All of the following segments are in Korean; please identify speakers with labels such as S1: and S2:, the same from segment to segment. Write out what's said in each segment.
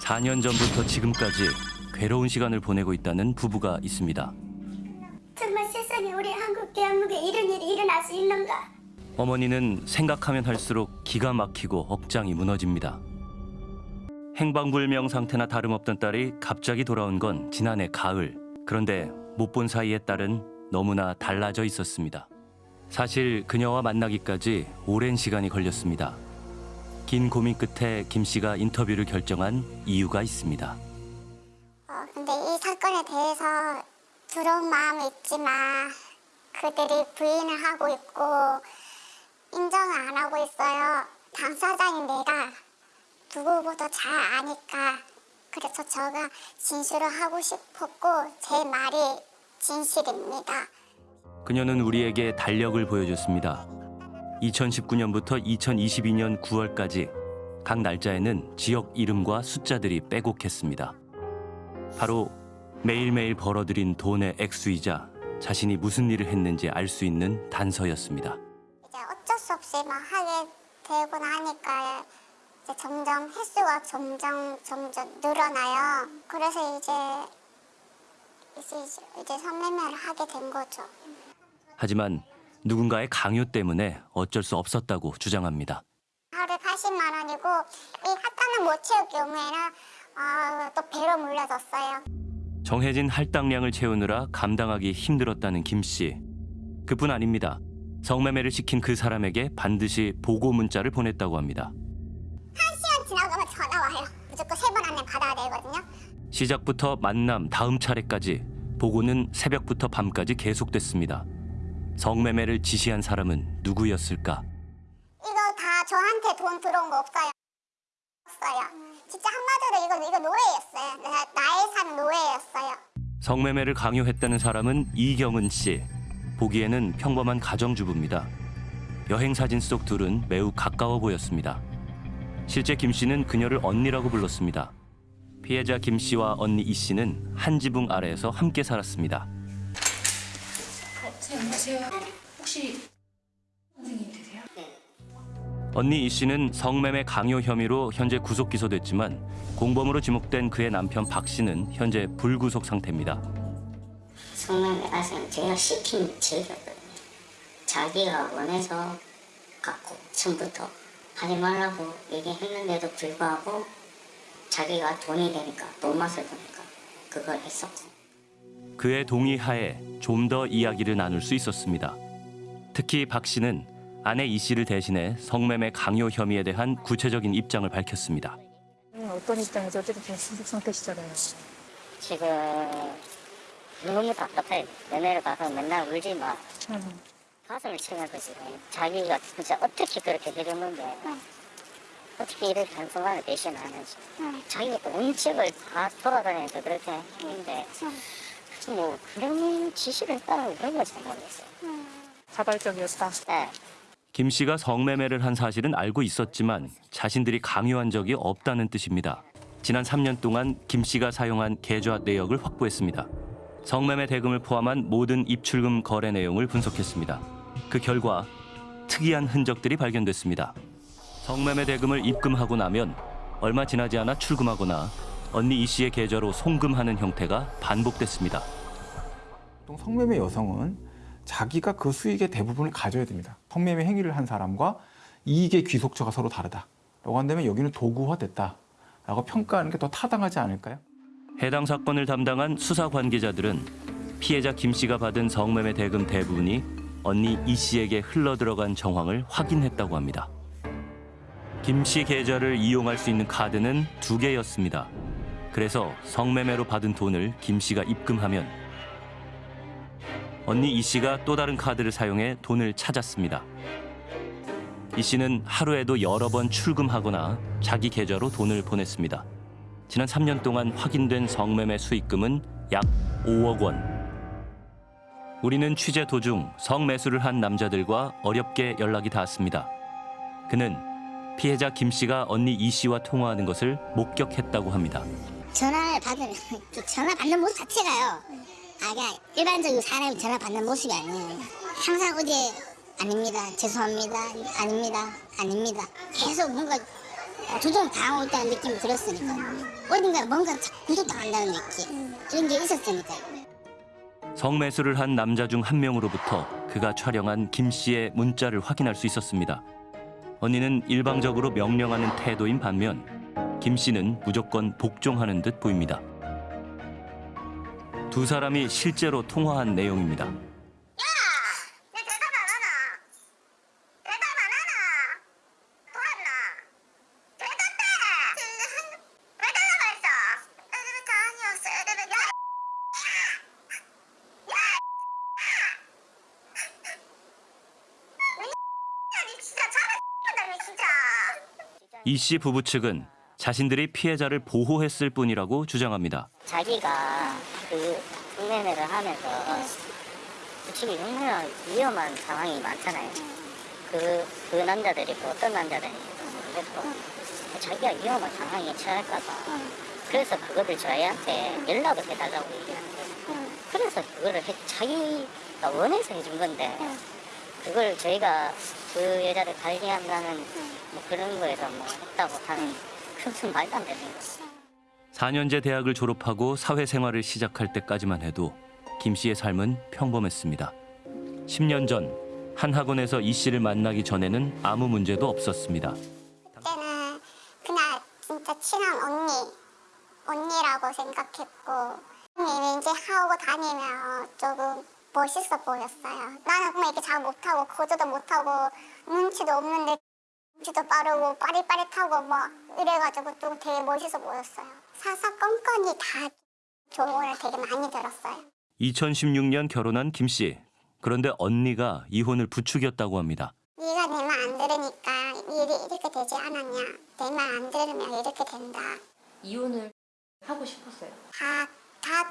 S1: 4년 전부터 지금까지 괴로운 시간을 보내고 있다는 부부가 있습니다.
S2: 정말 세상에 우리 한국 대한민국에 이런 일이 일어날 수 있는가?
S1: 어머니는 생각하면 할수록 기가 막히고 억장이 무너집니다. 행방불명 상태나 다름없던 딸이 갑자기 돌아온 건 지난해 가을. 그런데 못 본 사이에 딸은 너무나 달라져 있었습니다. 사실 그녀와 만나기까지 오랜 시간이 걸렸습니다. 긴 고민 끝에 김 씨가 인터뷰를 결정한 이유가 있습니다.
S2: 어, 근데 이 사건에 대해서 두려운 마음이 있지만 그들이 부인을 하고 있고 인정을 안 하고 있어요. 당사자인 내가 누구보다 잘 아니까 그래서 제가 진술을 하고 싶었고 제 말이 진실입니다.
S1: 그녀는 우리에게 달력을 보여줬습니다. 2019년부터 2022년 9월까지 각 날짜에는 지역 이름과 숫자들이 빼곡했습니다. 바로 매일매일 벌어들인 돈의 액수이자 자신이 무슨 일을 했는지 알 수 있는 단서였습니다.
S2: 이제 어쩔 수 없이 막 하게 되고 나니까 이제 점점 횟수가 점점 점점 늘어나요. 그래서 이제 이제 이제 선매매를 하게 된 거죠.
S1: 하지만 누군가의 강요 때문에 어쩔 수 없었다고 주장합니다.
S2: 하루에 80만 원이고 이 할당을 못 채울 경우에는 어, 또 배로 물려줬어요.
S1: 정해진 할당량을 채우느라 감당하기 힘들었다는 김 씨. 그뿐 아닙니다. 성매매를 시킨 그 사람에게 반드시 보고 문자를 보냈다고 합니다.
S2: 시간 지나가면 전화 와요. 무조건 세 번 안에 받아야 되거든요.
S1: 시작부터 만남 다음 차례까지 보고는 새벽부터 밤까지 계속됐습니다. 성매매를 지시한 사람은 누구였을까?
S2: 이거 다 저한테 돈 들어온 거 없어요. 없어요. 진짜 한마디로 이거 이거 노예였어요. 나, 나의 산 노예였어요.
S1: 성매매를 강요했다는 사람은 이경은 씨. 보기에는 평범한 가정주부입니다. 여행 사진 속 둘은 매우 가까워 보였습니다. 실제 김 씨는 그녀를 언니라고 불렀습니다. 피해자 김 씨와 언니 이 씨는 한 지붕 아래에서 함께 살았습니다.
S3: 선생님 안녕하세요. 혹시 선생님 되세요?
S1: 언니 이 씨는 성매매 강요 혐의로 현재 구속 기소됐지만 공범으로 지목된 그의 남편 박 씨는 현재 불구속 상태입니다.
S4: 성매매 가서는 제가 시킨 죄거든요. 자기가 원해서 갖고 처음부터 하지 말라고 얘기했는데도 불구하고 자기가 돈이 되니까 돈 맛을 보니까 그걸 했었고
S1: 그의 동의하에 좀 더 이야기를 나눌 수 있었습니다. 특히 박 씨는 아내 이 씨를 대신해 성매매 강요 혐의에 대한 구체적인 입장을 밝혔습니다.
S3: 음, 어떤 입장에서 어쨌든 지금 신속 상태시잖아요.
S4: 지금 너무 답답해. 연애를 가서 맨날 울지 마.
S3: 음.
S4: 가슴을 치면서 지금 자기가 진짜 어떻게 그렇게 되려는데 어떻게 이렇게 한순간에 배신하는지 자기가 온 집을 다 돌아다니면서 그렇게 했는데 뭐 그런 지시를 따르고 그런 거잘 모르겠어요.
S3: 자발적이었다.
S4: 네.
S1: 김 씨가 성매매를 한 사실은 알고 있었지만 자신들이 강요한 적이 없다는 뜻입니다. 지난 3년 동안 김 씨가 사용한 계좌 내역을 확보했습니다. 성매매 대금을 포함한 모든 입출금 거래 내용을 분석했습니다. 그 결과 특이한 흔적들이 발견됐습니다. 성매매 대금을 입금하고 나면 얼마 지나지 않아 출금하거나 언니 이 씨의 계좌로 송금하는 형태가 반복됐습니다.
S5: 보통 성매매 여성은 자기가 그 수익의 대부분을 가져야 됩니다. 성매매 행위를 한 사람과 이익의 귀속처가 서로 다르다. 라고 한다면 여기는 도구화됐다. 라고 평가하는 게 더 타당하지 않을까요?
S1: 해당 사건을 담당한 수사 관계자들은 피해자 김 씨가 받은 성매매 대금 대부분이 언니 이 씨에게 흘러 들어간 정황을 확인했다고 합니다. 김 씨 계좌를 이용할 수 있는 카드는 두 개였습니다. 그래서 성매매로 받은 돈을 김 씨가 입금하면 언니 이 씨가 또 다른 카드를 사용해 돈을 찾았습니다. 이 씨는 하루에도 여러 번 출금하거나 자기 계좌로 돈을 보냈습니다. 지난 3년 동안 확인된 성매매 수익금은 약 5억 원. 우리는 취재 도중 성매수를 한 남자들과 어렵게 연락이 닿았습니다. 그는 피해자 김 씨가 언니 이 씨와 통화하는 것을 목격했다고 합니다.
S2: 전화를 받으면 그 전화 받는 모습 자체가요. 아 그냥 일반적인 사람이 전화 받는 모습이 아니에요. 항상 어제 아닙니다. 죄송합니다. 아닙니다. 아닙니다. 계속 뭔가
S6: 조종 당하고 있다는 느낌이 들었으니까 어딘가 뭔가 구속당한다는 느낌 이런 게 있었으니까
S1: 성매수를 한 남자 중 한 명으로부터 그가 촬영한 김 씨의 문자를 확인할 수 있었습니다. 언니는 일방적으로 명령하는 태도인 반면 김 씨는 무조건 복종하는 듯 보입니다. 두 사람이 실제로 통화한 내용입니다.
S2: 내 대답 안 하나? 대답 안 하나? 돌았나? 대답해! 왜 대답 안 했어? 애들부터 아니었어, 애들은. 야! 야! 아니, 진짜 잘했다, 진짜.
S1: 이 씨 부부 측은 자신들이 피해자를 보호했을 뿐이라고 주장합니다.
S4: 자기가 그 성매매를 하면서 솔직히 얼마나 위험한 상황이 많잖아요. 그, 그 남자들이 또 어떤 남자들이 모르겠고 자기가 위험한 상황에 처할까봐 그래서 그거를 저희한테 연락을 해달라고 얘기하는 거예요. 그래서 그거를 해, 자기가 원해서 해준 건데 그걸 저희가 그 여자를 관리한다는 뭐 그런 거에서 뭐 했다고 하는 그것은 말도 안 되는 거죠.
S1: 4년제 대학을 졸업하고 사회생활을 시작할 때까지만 해도 김 씨의 삶은 평범했습니다. 10년 전 한 학원에서 이 씨를 만나기 전에는 아무 문제도 없었습니다.
S2: 그때는 그냥 진짜 친한 언니, 언니라고 생각했고 왠지 하고 다니면 조금 멋있어 보였어요. 나는 그냥 이렇게 잘 못하고 거저도 못하고 눈치도 없는데 눈치도 빠르고 빠릿빠릿하고 막 이래가지고 또 되게 멋있어 보였어요. 사사건건이 다 조언을 되게 많이 들었어요.
S1: 2016년 결혼한 김 씨. 그런데 언니가 이혼을 부추겼다고 합니다.
S2: 네가 내 말 안 들으니까 일이 이렇게 되지 않았냐. 내 말 안 들으면 이렇게 된다.
S3: 이혼을 하고 싶었어요.
S2: 다, 다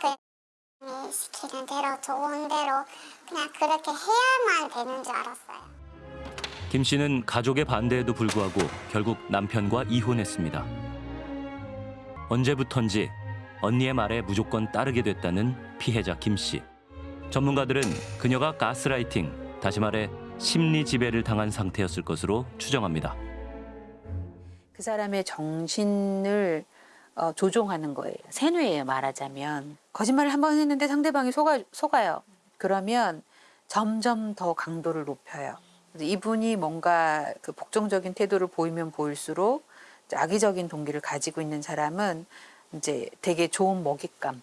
S2: 그, 시키는 대로, 좋은 대로, 그냥 그렇게 해야만 되는 줄 알았어요.
S1: 김 씨는 가족의 반대에도 불구하고 결국 남편과 이혼했습니다. 언제부턴지 언니의 말에 무조건 따르게 됐다는 피해자 김 씨. 전문가들은 그녀가 가스라이팅, 다시 말해 심리 지배를 당한 상태였을 것으로 추정합니다.
S7: 그 사람의 정신을 어, 조종하는 거예요. 세뇌예요, 말하자면. 거짓말을 한 번 했는데 상대방이 속아, 속아요. 그러면 점점 더 강도를 높여요. 이분이 뭔가 그 복종적인 태도를 보이면 보일수록 악의적인 동기를 가지고 있는 사람은 이제 되게 좋은 먹잇감으로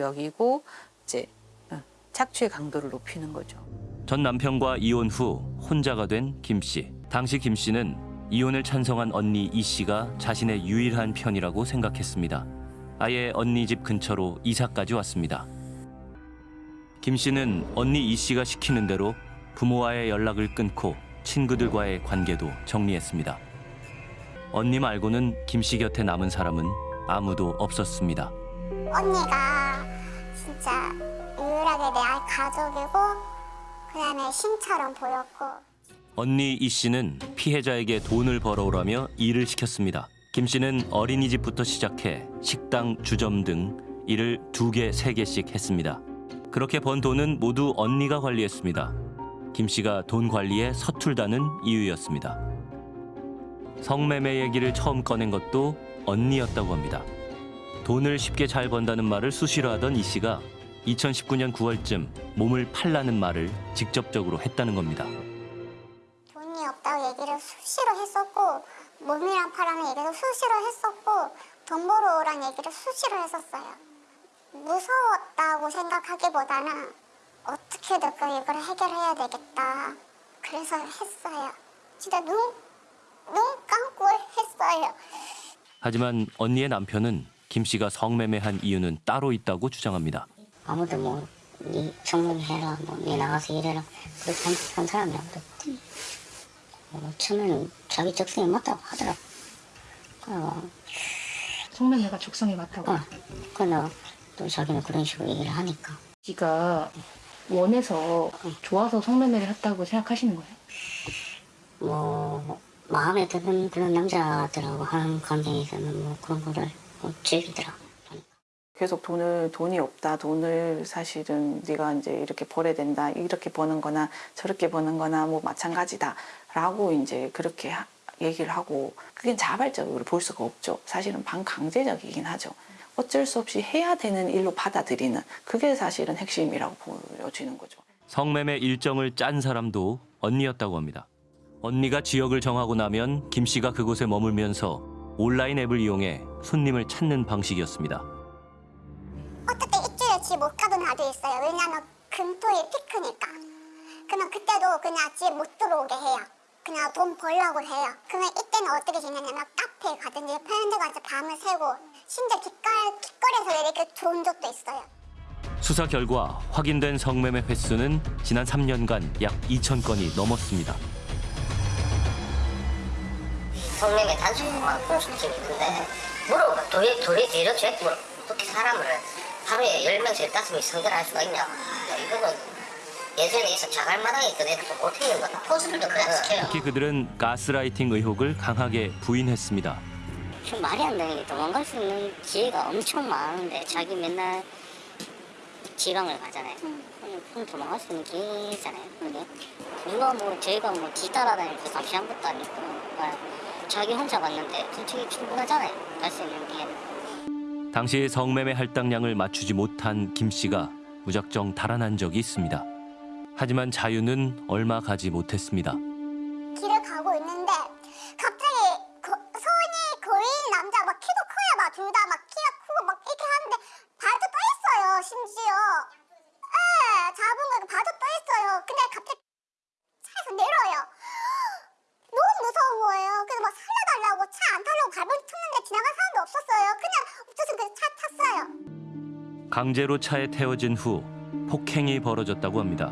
S7: 여기고 이제 어, 착취의 강도를 높이는 거죠.
S1: 전 남편과 이혼 후 혼자가 된 김 씨. 당시 김 씨는 이혼을 찬성한 언니 이 씨가 자신의 유일한 편이라고 생각했습니다. 아예 언니 집 근처로 이사까지 왔습니다. 김 씨는 언니 이 씨가 시키는 대로 부모와의 연락을 끊고 친구들과의 관계도 정리했습니다. 언니 말고는 김 씨 곁에 남은 사람은 아무도 없었습니다.
S2: 언니가 진짜 유일하게 내 가족이고, 그 다음에 신처럼 보였고,
S1: 언니 이 씨는 피해자에게 돈을 벌어오라며 일을 시켰습니다. 김 씨는 어린이집부터 시작해 식당, 주점 등 일을 두 개, 세 개씩 했습니다. 그렇게 번 돈은 모두 언니가 관리했습니다. 김 씨가 돈 관리에 서툴다는 이유였습니다. 성매매 얘기를 처음 꺼낸 것도 언니였다고 합니다. 돈을 쉽게 잘 번다는 말을 수시로 하던 이 씨가 2019년 9월쯤 몸을 팔라는 말을 직접적으로 했다는 겁니다.
S2: 돈이 없다고 얘기를 수시로 했었고, 몸이랑 파라는 얘기도 수시로 했었고, 돈 벌어 오란 얘기를 수시로 했었어요. 무서웠다고 생각하기보다는 어떻게든 그 이걸 해결해야 되겠다. 그래서 했어요. 진짜 눈, 눈 감고 했어요.
S1: 하지만 언니의 남편은 김 씨가 성매매한 이유는 따로 있다고 주장합니다.
S4: 아무도 뭐, 니 성공해라, 뭐, 니 나가서 일해라. 그렇게 한, 한 사람이 아무도 없대. 어, 처음에는 자기 적성에 맞다고 하더라고. 어,
S3: 성매매가 적성에 맞다고.
S4: 어, 그나 또 자기는 그런 식으로 얘기를 하니까.
S3: 지가 원해서 좋아서 성매매를 했다고 생각하시는 거예요?
S4: 뭐, 마음에 드는 그런 남자들하고 하는 관계에서는 뭐 그런 거를 뭐 즐기더라고.
S8: 계속 돈을 돈이 없다 돈을 사실은 네가 이제 이렇게 벌어야 된다 이렇게 버는 거나 저렇게 버는 거나 뭐 마찬가지다 라고 이제 그렇게 하- 얘기를 하고 그게 자발적으로 볼 수가 없죠. 사실은 반강제적이긴 하죠. 어쩔 수 없이 해야 되는 일로 받아들이는 그게 사실은 핵심이라고 보여지는 거죠.
S1: 성매매 일정을 짠 사람도 언니였다고 합니다. 언니가 지역을 정하고 나면 김 씨가 그곳에 머물면서 온라인 앱을 이용해 손님을 찾는 방식이었습니다.
S2: 어떻게 일주일에 집 못 가던 날도 있어요. 왜냐면 금토일 피크니까. 그러면 그때도 그냥 집 못 들어오게 해요. 그냥 돈 벌려고 해요. 그러면 이때는 어떻게 지내냐면 카페에 가든지 편의점 가서 밤을 새고 심지어 길거리, 길거리에서 이렇게 들어온 적도 있어요.
S1: 수사 결과 확인된 성매매 횟수는 지난 3년간 약 2천 건이 넘었습니다.
S4: 성매매 단속만 공수팀이 있는데 물어봐 도리 도리 이렇게 뭐 어떻게 사람을 하루에 열 명씩 다섯 명씩 성결할 수가 있냐 이거는 예전에 있어 자갈마당에 있던 애들 못해 있는 거다 포스들도 그냥 시켜요
S1: 특히 그들은 가스라이팅 의혹을 강하게 부인했습니다.
S4: 좀 말이 안 되는 게 도망갈 수 있는 기회가 엄청 많은데 자기 맨날 지방을 가잖아요. 그럼 도망갈 수 있는 기회잖아요. 그게. 누가 뭐 저희가 뭐 뒤따라다니면서 감시한 것도 아니고 그러니까 자기 혼자 갔는데 솔직히 충분하잖아요. 갈 수 있는 기회는.
S1: 당시 성매매 할당량을 맞추지 못한 김 씨가 무작정 달아난 적이 있습니다. 하지만 자유는 얼마 가지 못했습니다.
S2: 길을 가고 있는
S1: 강제로 차에 태워진 후 폭행이 벌어졌다고 합니다.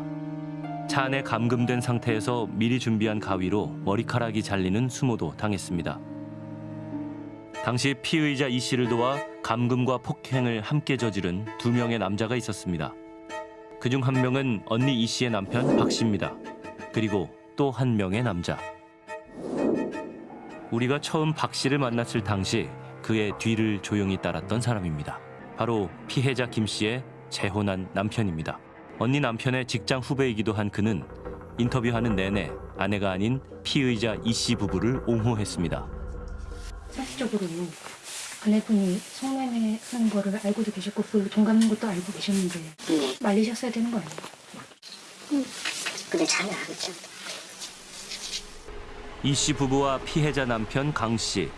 S1: 차 안에 감금된 상태에서 미리 준비한 가위로 머리카락이 잘리는 수모도 당했습니다. 당시 피의자 이 씨를 도와 감금과 폭행을 함께 저지른 두 명의 남자가 있었습니다. 그중 한 명은 언니 이 씨의 남편 박 씨입니다. 그리고 또 한 명의 남자. 우리가 처음 박 씨를 만났을 당시 그의 뒤를 조용히 따랐던 사람입니다. 바로 피해자 김 씨의 재혼한 남편입니다. 언니 남편의 직장 후배이기도 한 그는 인터뷰하는 내내 아내가 아닌 피의자 이 씨 부부를 옹호했습니다.
S3: 사실적으로 아내분이 성매매 하는 거를 알고도 계셨고 그 동감인 것도 알고 계셨는데
S4: 네.
S3: 말리셨어야 되는 거 아니에요?
S4: 근데 잘안 하겠죠
S1: 이 씨 부부와 피해자 남편 강 씨.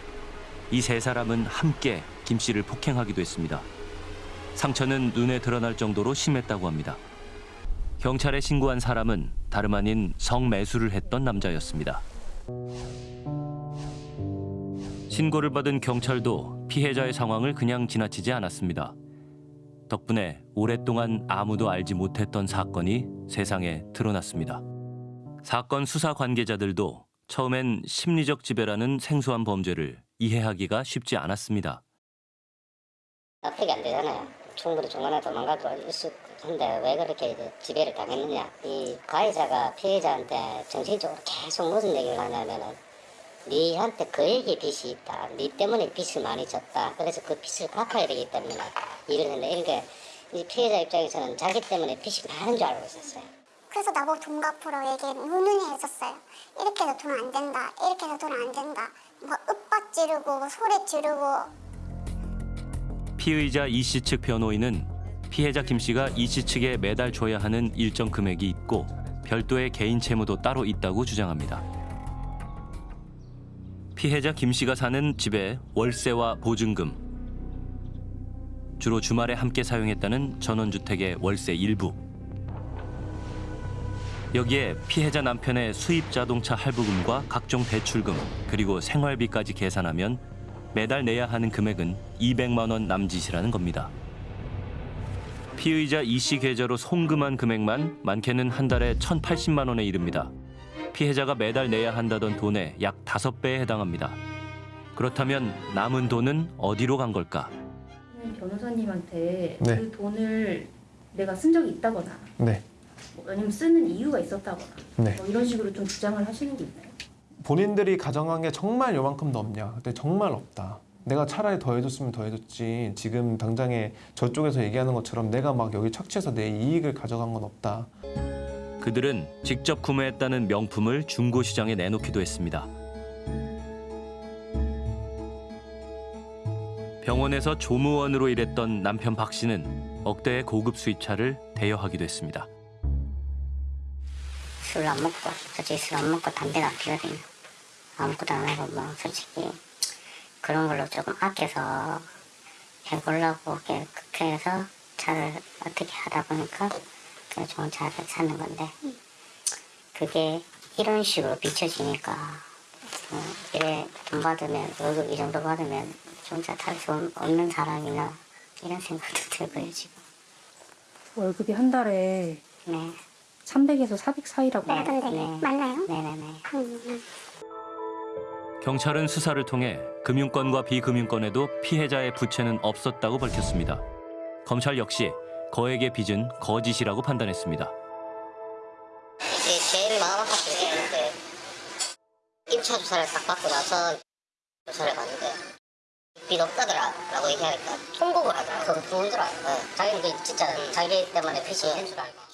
S1: 이 세 사람은 함께 김 씨를 폭행하기도 했습니다. 상처는 눈에 드러날 정도로 심했다고 합니다. 경찰에 신고한 사람은 다름 아닌 성매수를 했던 남자였습니다. 신고를 받은 경찰도 피해자의 상황을 그냥 지나치지 않았습니다. 덕분에 오랫동안 아무도 알지 못했던 사건이 세상에 드러났습니다. 사건 수사 관계자들도 처음엔 심리적 지배라는 생소한 범죄를 이해하기가 쉽지 않았습니다.
S4: 납득이 안 되잖아요. 충분히 중간에 도망갈 텐데 왜 그렇게 지배를 당했느냐. 이 가해자가 피해자한테 정신적으로 계속 무슨 얘기를 하냐면은 니한테 그 얘기 빚이 있다. 니 때문에 빚을 많이 졌다. 그래서 그 빚을 갚아야 되기 때문에 일을 했는데 이렇게 이 피해자 입장에서는 자기 때문에 빚이 많은 줄 알고 있었어요.
S2: 그래서 나보고 돈 갚으러 얘기 누누이 했었어요. 이렇게 해서 돈 안 된다. 이렇게 해서 돈 안 된다. 뭐 윽박 지르고 소리 지르고
S1: 피의자 이 씨 측 변호인은 피해자 김 씨가 이 씨 측에 매달 줘야 하는 일정 금액이 있고 별도의 개인 채무도 따로 있다고 주장합니다. 피해자 김 씨가 사는 집에 월세와 보증금, 주로 주말에 함께 사용했다는 전원주택의 월세 일부, 여기에 피해자 남편의 수입 자동차 할부금과 각종 대출금 그리고 생활비까지 계산하면 매달 내야 하는 금액은 200만 원 남짓이라는 겁니다. 피의자 이 씨 계좌로 송금한 금액만 많게는 한 달에 1,080만 원에 이릅니다. 피해자가 매달 내야 한다던 돈의 약 5배에 해당합니다. 그렇다면 남은 돈은 어디로 간 걸까?
S3: 변호사님한테
S5: 네.
S3: 그 돈을 내가 쓴 적이 있다거나
S5: 네.
S3: 뭐 아니면 쓰는 이유가 있었다거나
S5: 네.
S3: 뭐 이런 식으로 좀 주장을 하시는 게 있나요?
S9: 본인들이 가정한 게 정말 요만큼 넘냐. 근데 정말 없다. 내가 차라리 더 해줬으면 더 해줬지. 지금 당장에 저쪽에서 얘기하는 것처럼 내가 막 여기 착취해서 내 이익을 가져간 건 없다.
S1: 그들은 직접 구매했다는 명품을 중고시장에 내놓기도 했습니다. 병원에서 조무원으로 일했던 남편 박 씨는 억대의 고급 수입차를 대여하기도 했습니다.
S4: 술 안 먹고 도저히 술 안 먹고 담배가 피거든요 아무것도 안 하고 뭐 솔직히 그런 걸로 조금 아껴서 해보려고 그렇게 해서 차를 어떻게 하다 보니까 그냥 좋은 차를 사는 건데 그게 이런 식으로 비춰지니까 어, 이래 돈 받으면 월급 이 정도 받으면 좋은 차 탈 수 없는 사람이나 이런 생각도 들고요 지금.
S3: 월급이 한 달에
S4: 네.
S3: 300에서 400 사이라고
S4: 네,
S2: 하던데.
S4: 네.
S2: 맞나요?
S4: 네네네.
S2: 음,
S1: 경찰은 수사를 통해 금융권과 비금융권에도 피해자의 부채는 없었다고 밝혔습니다. 검찰 역시 거액의 빚은 거짓이라고 판단했습니다.
S4: 이제 제일 마음 아팠던 게 입차 주사를 딱 받고 나서 조사를 받는데 빚 없다더라라고 얘기하니까 통곡을 하더라. 그거 알고 네. 자기는 그 진짜 자기 때문에 있는 줄 알고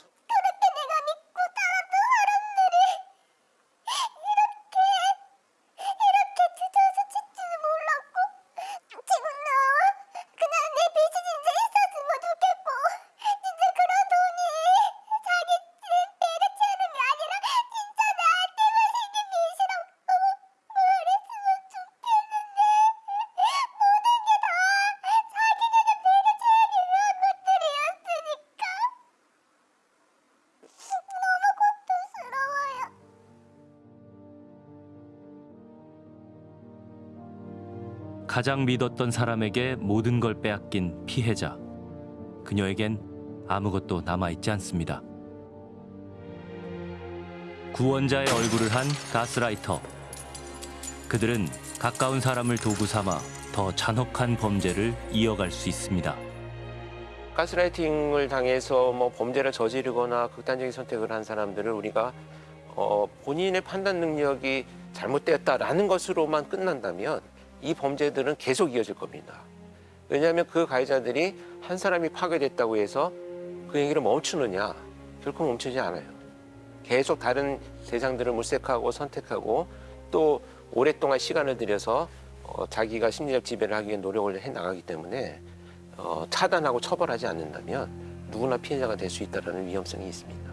S1: 가장 믿었던 사람에게 모든 걸 빼앗긴 피해자. 그녀에겐 아무것도 남아있지 않습니다. 구원자의 얼굴을 한 가스라이터. 그들은 가까운 사람을 도구 삼아 더 잔혹한 범죄를 이어갈 수 있습니다.
S10: 가스라이팅을 당해서 뭐 범죄를 저지르거나 극단적인 선택을 한 사람들을 우리가 어, 본인의 판단 능력이 잘못되었다라는 것으로만 끝난다면 이 범죄들은 계속 이어질 겁니다. 왜냐하면 그 가해자들이 한 사람이 파괴됐다고 해서 그 얘기를 멈추느냐 결코 멈추지 않아요. 계속 다른 대상들을 물색하고 선택하고 또 오랫동안 시간을 들여서 어, 자기가 심리적 지배를 하기 위해 노력을 해 나가기 때문에 어, 차단하고 처벌하지 않는다면 누구나 피해자가 될 수 있다는 위험성이 있습니다.